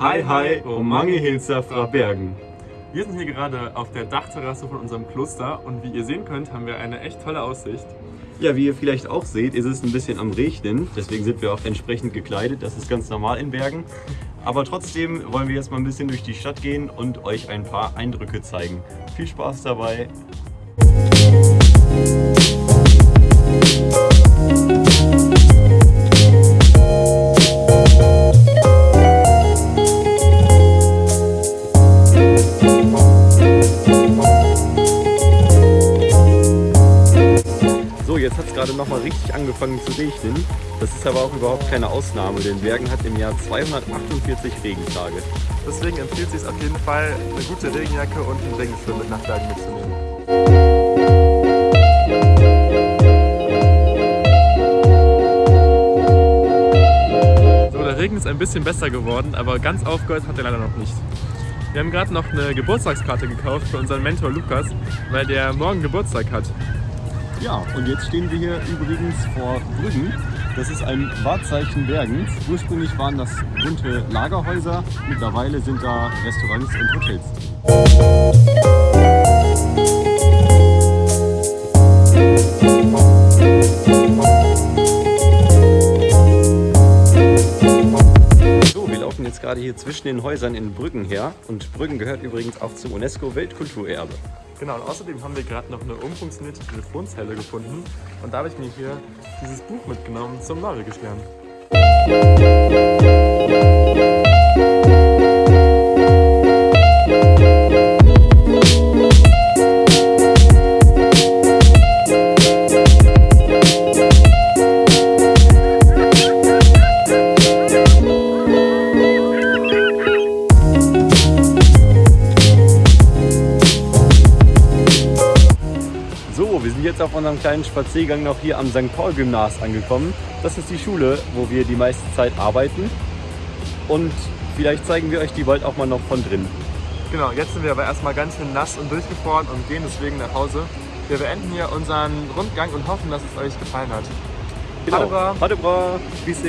Hi hi, Omange Hilsa fra Bergen. Wir sind hier gerade auf der Dachterrasse von unserem Kloster und wie ihr sehen könnt, haben wir eine echt tolle Aussicht. Ja, wie ihr vielleicht auch seht, ist es ein bisschen am Regnen, deswegen sind wir auch entsprechend gekleidet. Das ist ganz normal in Bergen. Aber trotzdem wollen wir jetzt mal ein bisschen durch die Stadt gehen und euch ein paar Eindrücke zeigen. Viel Spaß dabei! Jetzt hat es gerade noch mal richtig angefangen zu regnen. Das ist aber auch überhaupt keine Ausnahme, denn Bergen hat im Jahr 248 Regentage. Deswegen empfiehlt es sich auf jeden Fall, eine gute Regenjacke und einen Regenschirm mit nach Bergen mitzunehmen. So, der Regen ist ein bisschen besser geworden, aber ganz aufgehört hat er leider noch nicht. Wir haben gerade noch eine Geburtstagskarte gekauft für unseren Mentor Lukas, weil der morgen Geburtstag hat. Ja, und jetzt stehen wir hier übrigens vor Brüggen. Das ist ein Wahrzeichen Bergens. Ursprünglich waren das bunte Lagerhäuser, mittlerweile sind da Restaurants und Hotels. So, wir laufen jetzt gerade hier zwischen den Häusern in Brüggen her und Brüggen gehört übrigens auch zum UNESCO-Weltkulturerbe. Genau, und außerdem haben wir gerade noch eine umfunktionierte Telefonzelle gefunden und da habe ich mir hier dieses Buch mitgenommen zum Norwegisch lernen. Jetzt auf unserem kleinen Spaziergang noch hier am St. Paul Gymnas angekommen. Das ist die Schule, wo wir die meiste Zeit arbeiten. Und vielleicht zeigen wir euch die bald auch mal noch von drin. Genau, jetzt sind wir aber erstmal ganz schön nass und durchgefroren und gehen deswegen nach Hause. Wir beenden hier unseren Rundgang und hoffen, dass es euch gefallen hat. Genau. Hadebra. Hadebra. Bis